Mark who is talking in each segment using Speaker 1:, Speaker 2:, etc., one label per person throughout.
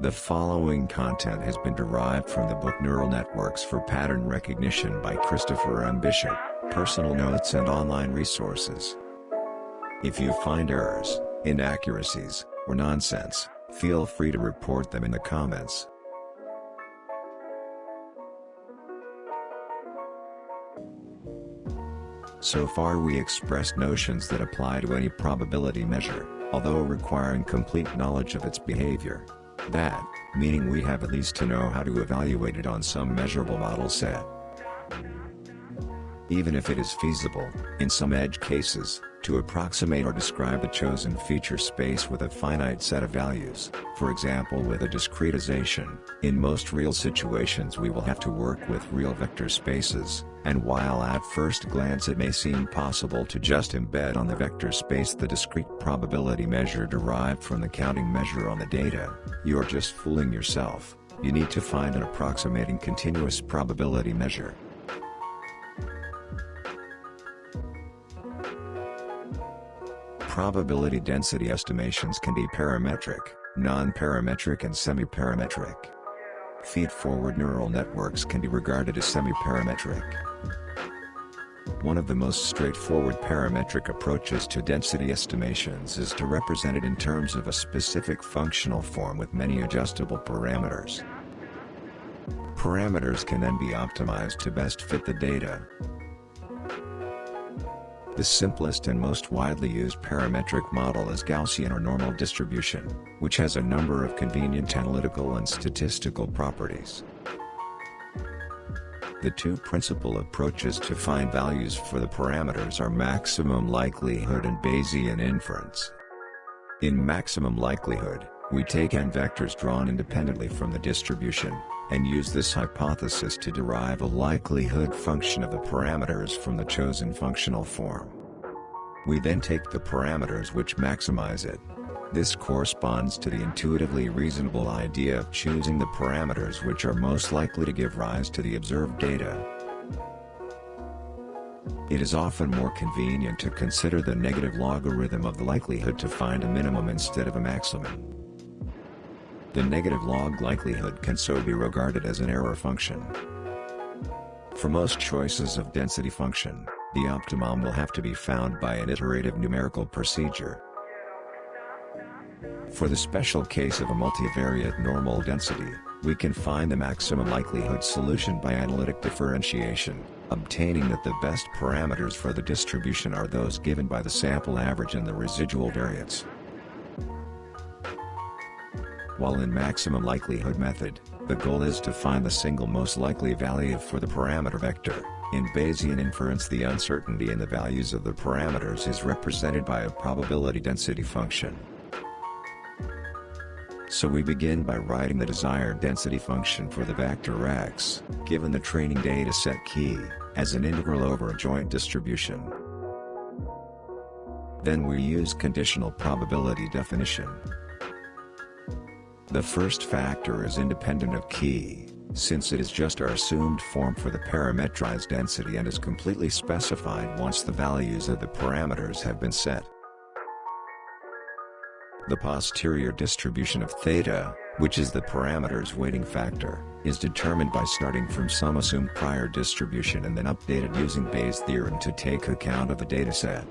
Speaker 1: The following content has been derived from the book Neural Networks for Pattern Recognition by Christopher M. Bishop, personal notes and online resources. If you find errors, inaccuracies, or nonsense, feel free to report them in the comments. So far we expressed notions that apply to any probability measure, although requiring complete knowledge of its behavior. That, meaning we have at least to know how to evaluate it on some measurable model set. Even if it is feasible, in some edge cases, to approximate or describe a chosen feature space with a finite set of values, for example with a discretization, in most real situations we will have to work with real vector spaces, and while at first glance it may seem possible to just embed on the vector space the discrete probability measure derived from the counting measure on the data, you're just fooling yourself, you need to find an approximating continuous probability measure. Probability density estimations can be parametric, non-parametric and semi-parametric. Feed-forward neural networks can be regarded as semi-parametric. One of the most straightforward parametric approaches to density estimations is to represent it in terms of a specific functional form with many adjustable parameters. Parameters can then be optimized to best fit the data. The simplest and most widely used parametric model is Gaussian or normal distribution, which has a number of convenient analytical and statistical properties. The two principal approaches to find values for the parameters are maximum likelihood and Bayesian inference. In maximum likelihood, we take n vectors drawn independently from the distribution, and use this hypothesis to derive a likelihood function of the parameters from the chosen functional form. We then take the parameters which maximize it. This corresponds to the intuitively reasonable idea of choosing the parameters which are most likely to give rise to the observed data. It is often more convenient to consider the negative logarithm of the likelihood to find a minimum instead of a maximum. The negative log likelihood can so be regarded as an error function. For most choices of density function, the optimum will have to be found by an iterative numerical procedure. For the special case of a multivariate normal density, we can find the maximum likelihood solution by analytic differentiation, obtaining that the best parameters for the distribution are those given by the sample average and the residual variance. While in maximum likelihood method, the goal is to find the single most likely value for the parameter vector. In Bayesian inference the uncertainty in the values of the parameters is represented by a probability density function. So we begin by writing the desired density function for the vector x, given the training data set chi, as an integral over a joint distribution. Then we use conditional probability definition. The first factor is independent of chi, since it is just our assumed form for the parametrized density and is completely specified once the values of the parameters have been set. The posterior distribution of theta, which is the parameter's weighting factor, is determined by starting from some assumed prior distribution and then updated using Bayes' theorem to take account of the dataset.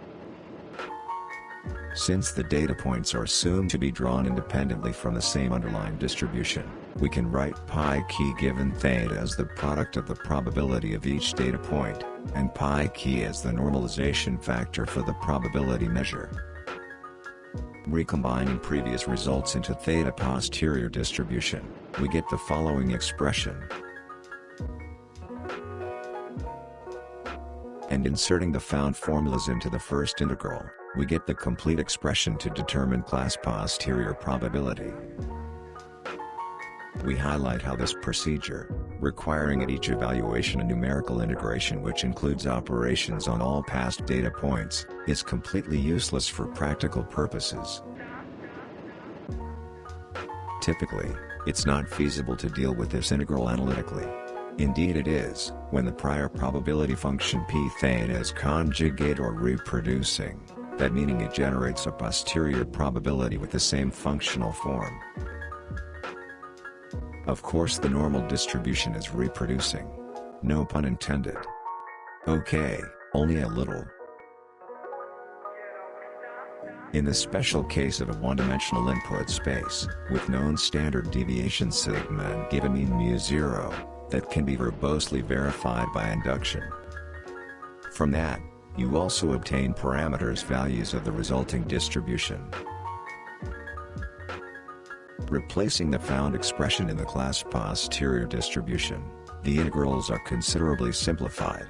Speaker 1: Since the data points are assumed to be drawn independently from the same underlying distribution, we can write pi chi given theta as the product of the probability of each data point, and pi chi as the normalization factor for the probability measure. Recombining previous results into theta posterior distribution, we get the following expression. And inserting the found formulas into the first integral, we get the complete expression to determine class posterior probability. We highlight how this procedure, requiring at each evaluation a numerical integration which includes operations on all past data points, is completely useless for practical purposes. Typically, it's not feasible to deal with this integral analytically. Indeed it is, when the prior probability function p theta is conjugate or reproducing that meaning it generates a posterior probability with the same functional form. Of course the normal distribution is reproducing. No pun intended. Okay, only a little. In the special case of a one-dimensional input space, with known standard deviation sigma and given mean mu0, that can be verbosely verified by induction. From that, you also obtain parameters values of the resulting distribution. Replacing the found expression in the class posterior distribution, the integrals are considerably simplified.